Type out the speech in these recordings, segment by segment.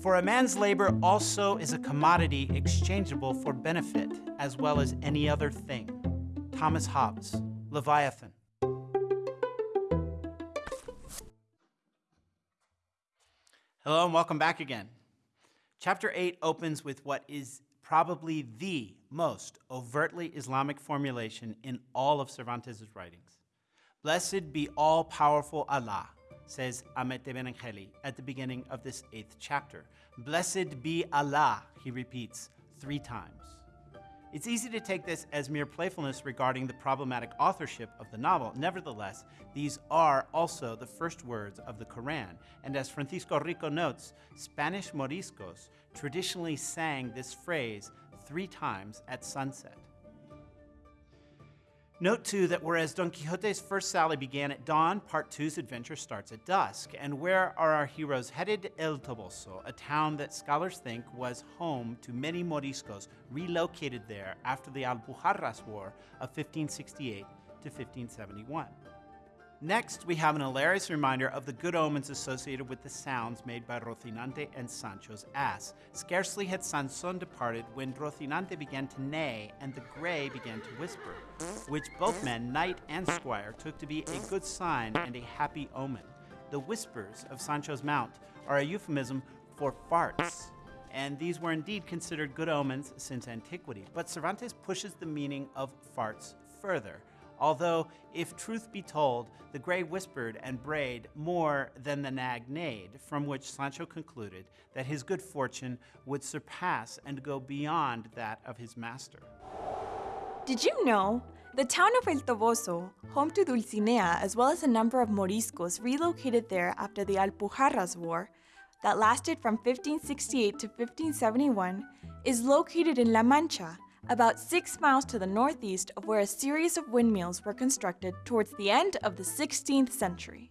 For a man's labor also is a commodity exchangeable for benefit, as well as any other thing. Thomas Hobbes, Leviathan. Hello and welcome back again. Chapter 8 opens with what is probably the most overtly Islamic formulation in all of Cervantes' writings. Blessed be all powerful Allah, says Hamete Benengeli at the beginning of this eighth chapter. Blessed be Allah, he repeats three times. It's easy to take this as mere playfulness regarding the problematic authorship of the novel. Nevertheless, these are also the first words of the Quran, and as Francisco Rico notes, Spanish Moriscos traditionally sang this phrase three times at sunset. Note too that whereas Don Quixote's first sally began at dawn, part two's adventure starts at dusk. And where are our heroes headed? El Toboso, a town that scholars think was home to many Moriscos relocated there after the Alpujarras War of 1568 to 1571. Next, we have an hilarious reminder of the good omens associated with the sounds made by Rocinante and Sancho's ass. Scarcely had Sanson departed when Rocinante began to neigh and the gray began to whisper, which both men, knight and squire, took to be a good sign and a happy omen. The whispers of Sancho's mount are a euphemism for farts, and these were indeed considered good omens since antiquity. But Cervantes pushes the meaning of farts further. Although, if truth be told, the gray whispered and brayed more than the nag neighed, from which Sancho concluded that his good fortune would surpass and go beyond that of his master. Did you know? The town of El Toboso, home to Dulcinea as well as a number of Moriscos relocated there after the Alpujarras War, that lasted from 1568 to 1571, is located in La Mancha, about six miles to the northeast of where a series of windmills were constructed towards the end of the 16th century.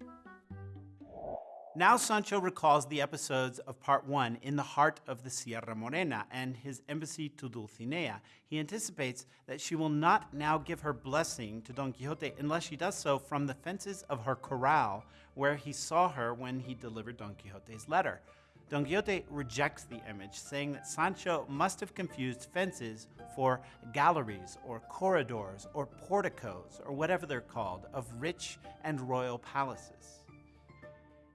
Now Sancho recalls the episodes of part one in the heart of the Sierra Morena and his embassy to Dulcinea. He anticipates that she will not now give her blessing to Don Quixote unless she does so from the fences of her corral where he saw her when he delivered Don Quixote's letter. Don Quixote rejects the image, saying that Sancho must have confused fences for galleries or corridors or porticos or whatever they're called of rich and royal palaces.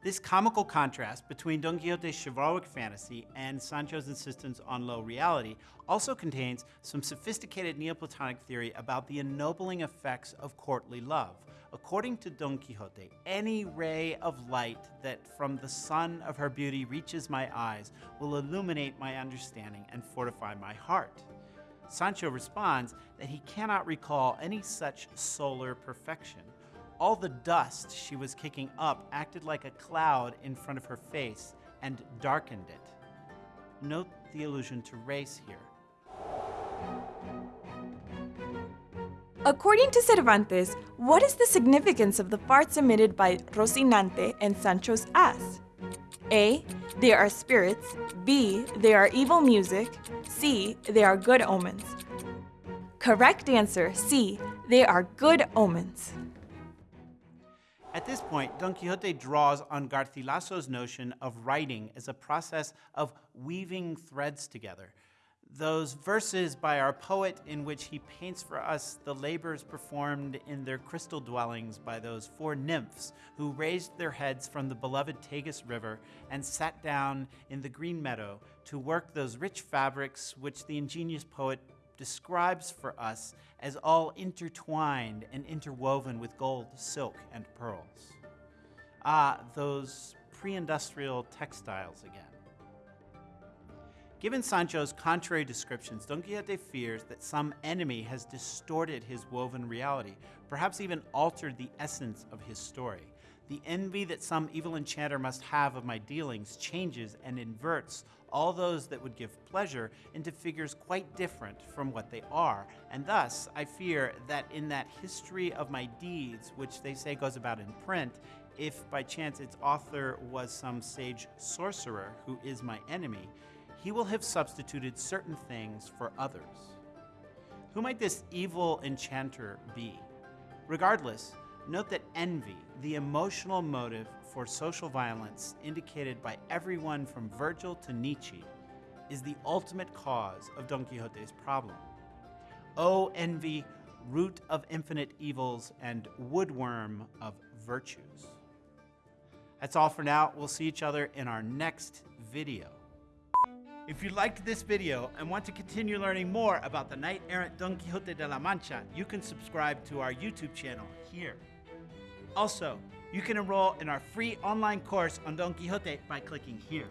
This comical contrast between Don Quixote's chivalric fantasy and Sancho's insistence on low reality also contains some sophisticated Neoplatonic theory about the ennobling effects of courtly love. According to Don Quixote, any ray of light that from the sun of her beauty reaches my eyes will illuminate my understanding and fortify my heart. Sancho responds that he cannot recall any such solar perfection. All the dust she was kicking up acted like a cloud in front of her face and darkened it. Note the allusion to race here. According to Cervantes, what is the significance of the farts emitted by Rocinante and Sancho's ass? A. They are spirits. B. They are evil music. C. They are good omens. Correct answer C. They are good omens. At this point, Don Quixote draws on Garcilaso's notion of writing as a process of weaving threads together. Those verses by our poet in which he paints for us the labors performed in their crystal dwellings by those four nymphs who raised their heads from the beloved Tagus River and sat down in the green meadow to work those rich fabrics which the ingenious poet describes for us as all intertwined and interwoven with gold, silk, and pearls. Ah, those pre industrial textiles again. Given Sancho's contrary descriptions, Don Quixote fears that some enemy has distorted his woven reality, perhaps even altered the essence of his story. The envy that some evil enchanter must have of my dealings changes and inverts all those that would give pleasure into figures quite different from what they are. And thus, I fear that in that history of my deeds, which they say goes about in print, if by chance its author was some sage sorcerer who is my enemy, he will have substituted certain things for others. Who might this evil enchanter be? Regardless, Note that envy, the emotional motive for social violence indicated by everyone from Virgil to Nietzsche, is the ultimate cause of Don Quixote's problem. O envy, root of infinite evils and woodworm of virtues. That's all for now. We'll see each other in our next video. If you liked this video and want to continue learning more about the knight errant Don Quixote de la Mancha, you can subscribe to our YouTube channel here. Also, you can enroll in our free online course on Don Quixote by clicking here.